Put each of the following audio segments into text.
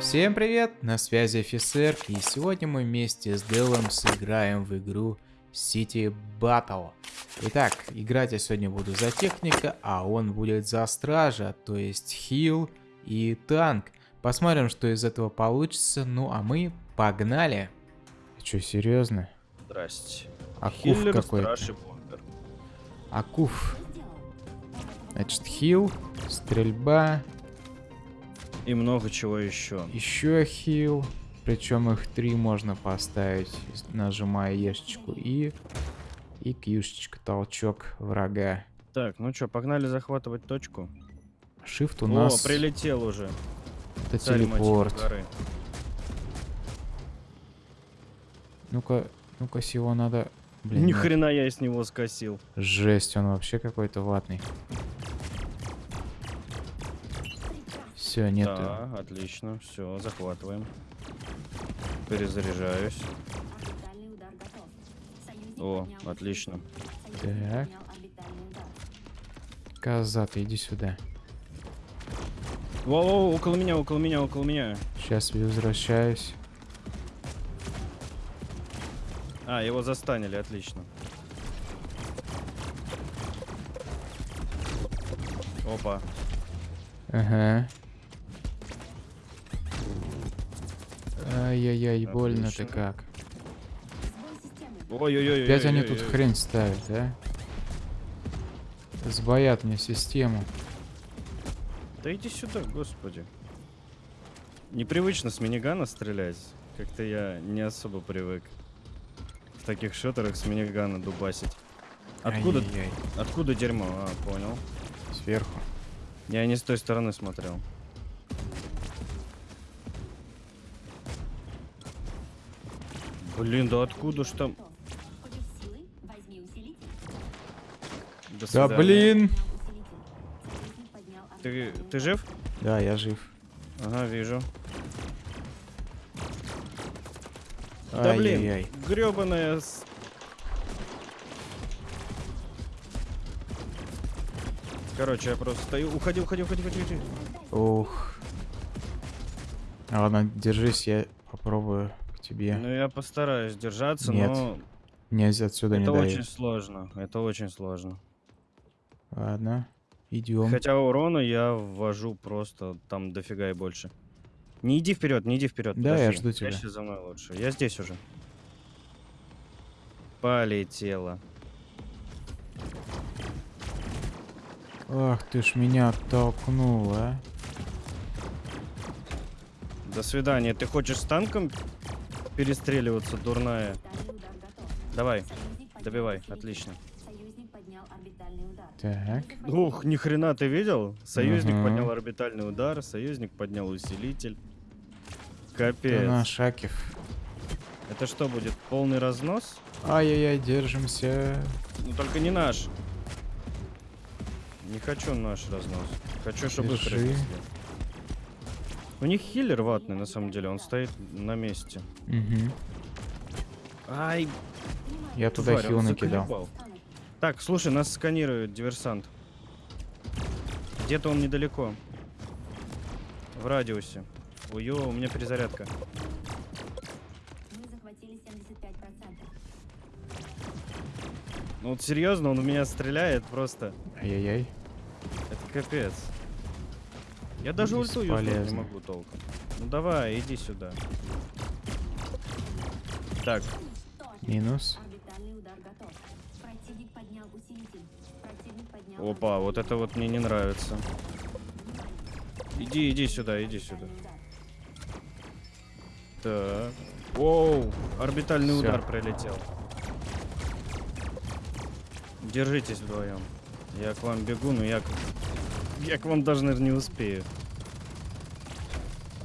Всем привет, на связи офицер, и сегодня мы вместе с Делом сыграем в игру City Battle. Итак, играть я сегодня буду за техника, а он будет за стража, то есть хил и танк. Посмотрим, что из этого получится, ну а мы погнали. Че, серьезно? Здрасте. Акуф какой-то. Акуф. Значит, хил, стрельба, И много чего еще. еще хил. Причем их три можно поставить, нажимая ешечку и... И кьюшечка, толчок врага. Так, ну что, погнали захватывать точку. Shift у О, нас прилетел уже. это Царь телепорт. Ну-ка, ну-ка, сего надо... Блин, Ни нет. хрена я с него скосил. Жесть, он вообще какой-то ватный. Все, нет. Да, отлично. Все, захватываем. Перезаряжаюсь. О, отлично. Так. Коза, ты иди сюда. Во-во, около меня, около меня, около меня. Сейчас возвращаюсь. А, его застанили, отлично. Опа. Ага. Ай-яй-яй, больно-то как. Ой-ой-ой. Опять они тут хрень ставят, да? Сбоят мне систему. Да иди сюда, господи. Непривычно с минигана стрелять. Как-то я не особо привык в таких шотерах с минигана дубасить. Откуда, Ай-яй-яй. откуда дерьмо? А, понял. Сверху. Я не с той стороны смотрел. Блин, да откуда ж там? До Да свидания. блин! Ты, ты жив? Да, я жив. Ага, вижу. Да блин, Ай-яй-яй. гребаная. Короче, я просто стою. Уходи, уходи, уходи, уходи, уходи. Ух. Ладно, держись, я попробую тебе. Ну, я постараюсь держаться, Нет, но Нельзя отсюда не это очень дает. сложно. Это очень сложно. Ладно, идем. Хотя урона я ввожу просто там дофига и больше. Не иди вперед, не иди вперед. Да, я жду тебя. Прячься за мной лучше. Я здесь уже. Полетела. Ах ты ж меня оттолкнул, а. До свидания. Ты хочешь с танком перестреливаться, дурная? Давай, добивай, отлично. Так. Ух, ни хрена ты видел? Союзник Ага. поднял орбитальный удар, союзник поднял усилитель. Капец. наш Акив. Это что будет? Полный разнос? Ай-яй-яй, держимся. Ну только не наш. Не хочу наш разнос. Хочу, чтобы их. У них хиллер ватный, на самом деле. Он стоит на месте. Угу. Ай, Я туда тварь, хил накидал. Так, слушай, нас сканирует диверсант. Где-то он недалеко. В радиусе. Ой, у меня перезарядка. Ну вот серьезно, он в меня стреляет просто. Ай-яй-яй. Это капец. Я даже ульту не могу толком. Ну давай, иди сюда. Так, Минус. опа, вот это вот мне не нравится. Иди, иди сюда, иди сюда. Так. Оу, орбитальный Всё. удар прилетел. Держитесь вдвоем. Я к вам бегу, но я. Я к вам даже, наверное, не успею.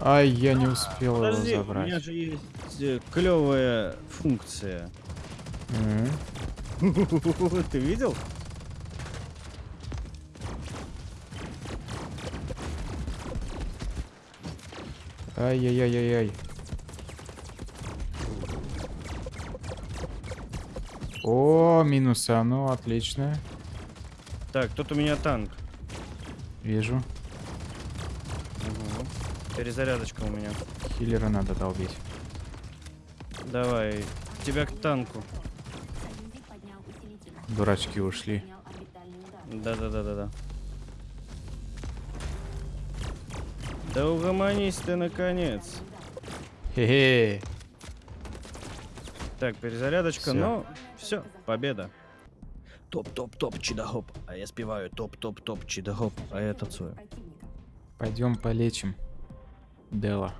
Ай, я не успел Подожди, его у меня забрать. же есть э, клевая функция. Ты видел? Ай-яй-яй-яй-яй. О, минуса, ну отлично. Так, тут у меня танк. Вижу. Перезарядочка у меня. Хиллера надо долбить. Давай. Тебя к танку. Дурачки ушли. Да-да-да-да-да. Да угомонись ты наконец. Хе-хе. Так, перезарядочка, Всё. но все, победа. Топ-топ-топ, чидагоп. А я спеваю топ-топ-топ, чидагоп. А я танцую. Пойдем полечим Дела.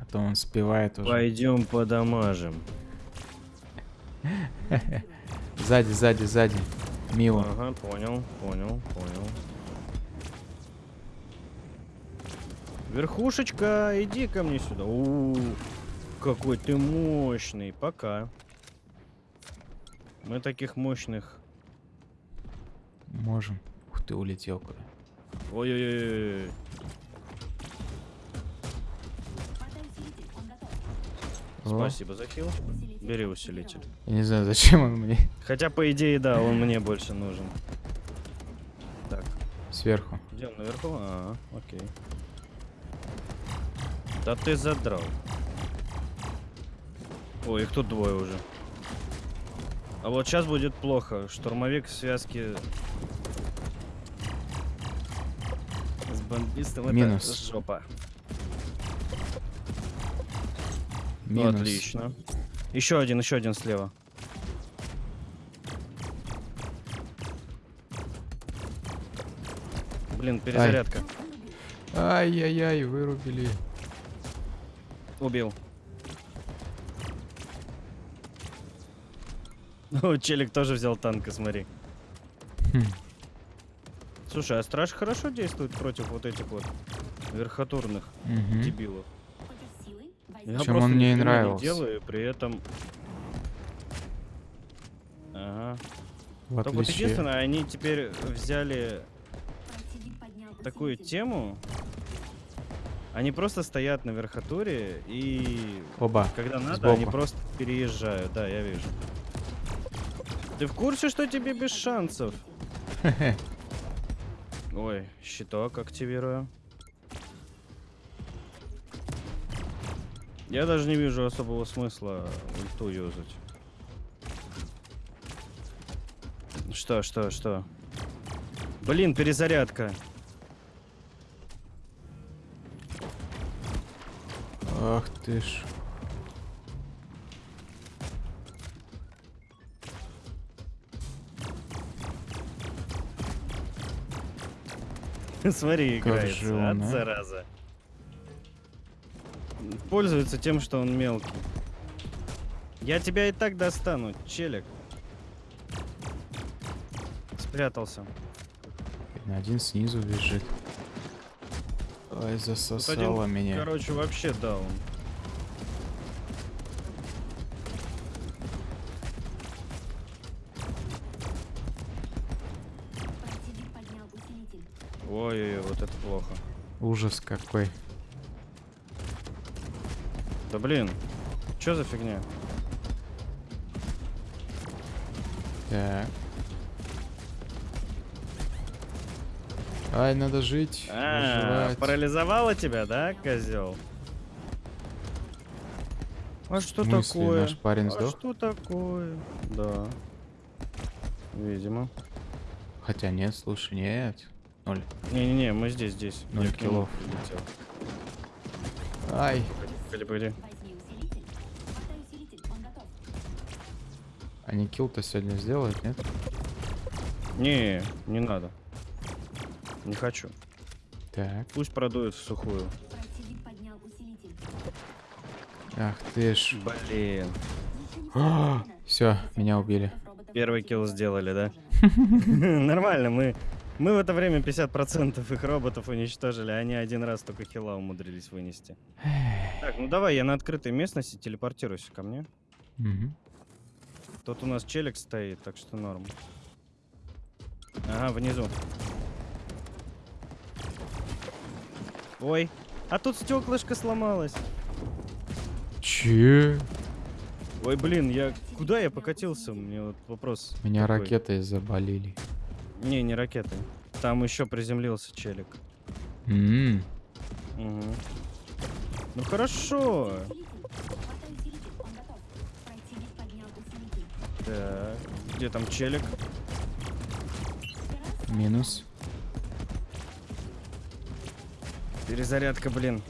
А то он спевает уже. Пойдем подамажем. Сзади, сзади, сзади. Мило. Ага, понял, понял, понял. Верхушечка, иди ко мне сюда. У, какой ты мощный. Пока. Мы таких мощных. Можем. Ух ты, улетел куда. Ой-ой-ой. Спасибо за хил. Бери усилитель. Я не знаю, зачем он мне. Хотя, по идее, да, он мне больше нужен. Так, Сверху. где он наверху? А, окей. Да ты задрал. Ой, их тут двое уже. А вот сейчас будет плохо. Штурмовик в связке с бомбистом это Минус. жопа. Минус. отлично. Еще один, еще один слева. Блин, перезарядка. Ай-яй-яй, вырубили. Убил. Ну, челик тоже взял танка, смотри. Хм. Слушай, а страж хорошо действует против вот этих вот верхотурных Мгм. дебилов. Я просто он мне и хрена не нравился. делаю, при этом... Ага. В Только вот отличие... единственное, они теперь взяли такую тему. Они просто стоят на верхотуре и Оба. когда надо, они Сбоку. просто переезжают. Да, я вижу. Ты в курсе, что тебе без шансов? Ой, щиток активирую. Я даже не вижу особого смысла ульту юзать. Что, что, что? Блин, перезарядка. Ах ты ж. Смотри, он, от а? зараза. Пользуется тем, что он мелкий. Я тебя и так достану, челик. Спрятался. Один снизу бежит. Ой, засосало один, меня. короче, вообще даун. Ой-ой-ой, вот это плохо. Ужас какой. Да блин, что за фигня? Так. Ай, надо жить. А, выживать. парализовало тебя, да, козел? А что смысле, такое? наш парень а сдох? что такое? Да. Видимо. Хотя нет, слушай, нет. Ноль. Не-не-не, мы здесь, здесь. Ноль Я к нему киллов. прилетел. Ай, Погоди, погоди. они килл-то сегодня сделают, нет? Не, не надо. Не хочу. Так. Пусть продует в сухую. Ах ты ж. Блин. Все, меня убили. Первый килл сделали, да? Нормально, мы... Мы в это время 50% их роботов уничтожили, а они один раз только хила умудрились вынести. Так, ну давай, я на открытой местности телепортируйся ко мне. Мгм. Тут у нас челик стоит, так что норм. Ага, внизу. Ой, а тут стеклышко сломалось. Че? Ой, блин, я... Куда я покатился? Мне вот вопрос. Меня такой. ракетой заболели. Не, не ракеты. Там еще приземлился челик. М, Угу. Ну хорошо. Так, где там челик? Минус. Перезарядка, блин.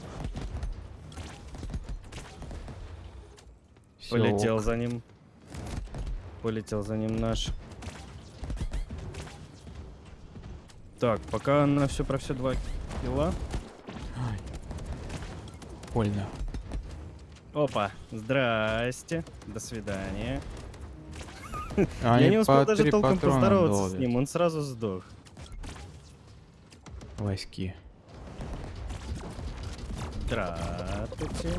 Всё, Полетел ок. за ним. Полетел за ним наш. Так, пока на все про все два килла. Ай. Больно. Опа, здрасте, до свидания. А Я не успел даже толком поздороваться с долбят. ним, он сразу сдох. Васьки. Здравствуйте.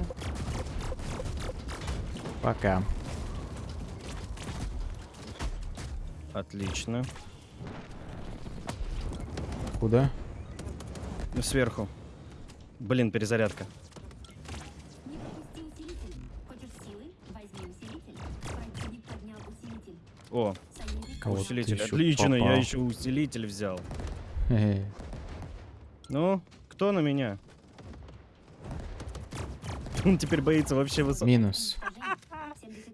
Пока. Отлично. Куда? Сверху. Блин, перезарядка. Не пропусти усилитель. Хочешь силы? Возьми усилитель. Противник поднял усилитель. О, Кого усилитель. Отлично, я попал? еще усилитель взял. Ну, кто на меня? Он теперь боится вообще высоты. Минус.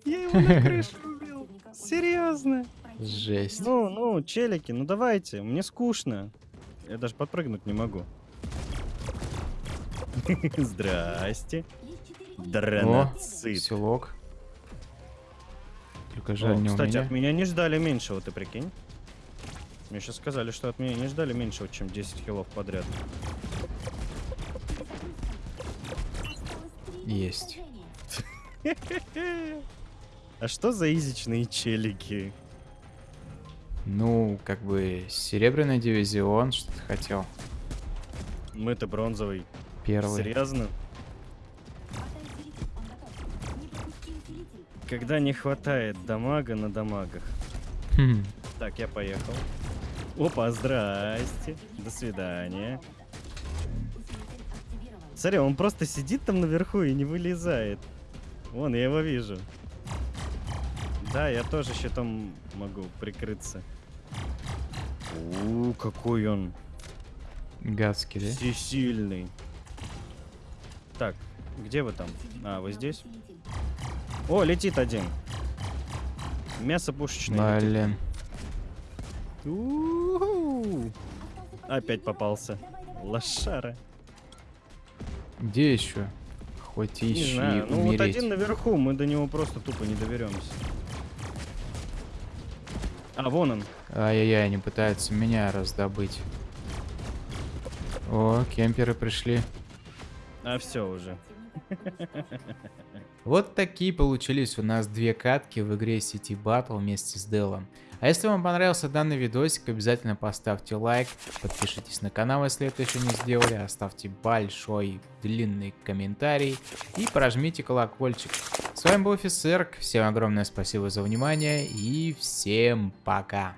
Я его на крышу убил. Серьезно? Жесть. Ну, ну, челики, ну давайте, мне скучно. Я даже подпрыгнуть не могу. Здрасте. О, Дранацит. селок. Только О, жаль, не у Кстати, меня. от меня не ждали меньшего, ты прикинь? Мне сейчас сказали, что от меня не ждали меньшего, чем 10 киллов подряд. Есть. А что за изичные челики? Ну, как бы, серебряный дивизион, что ты хотел. Мы-то бронзовый. Первый. Серьезно? Когда не хватает дамага на дамагах. Хм. Так, я поехал. Опа, здрасте. До свидания. Смотри, он просто сидит там наверху и не вылезает. Вон, я его вижу. Да, я тоже щитом могу прикрыться. У, какой он Гадский, да? всесильный. Так, где вы там? А, вы здесь? О, летит один. Мясо пушечное. Блин. Опять попался. Лошара. Где еще? Хоть Не ищи знаю. Ну вот один наверху, мы до него просто тупо не доберемся. А, вон он. Ай-яй-яй, они пытаются меня раздобыть. О, кемперы пришли. А, все уже. Вот такие получились у нас две катки в игре City Battle вместе с Делом. А если вам понравился данный видосик, обязательно поставьте лайк, подпишитесь на канал, если это еще не сделали, оставьте большой длинный комментарий и прожмите колокольчик. С вами был Офисерк, всем огромное спасибо за внимание и всем пока.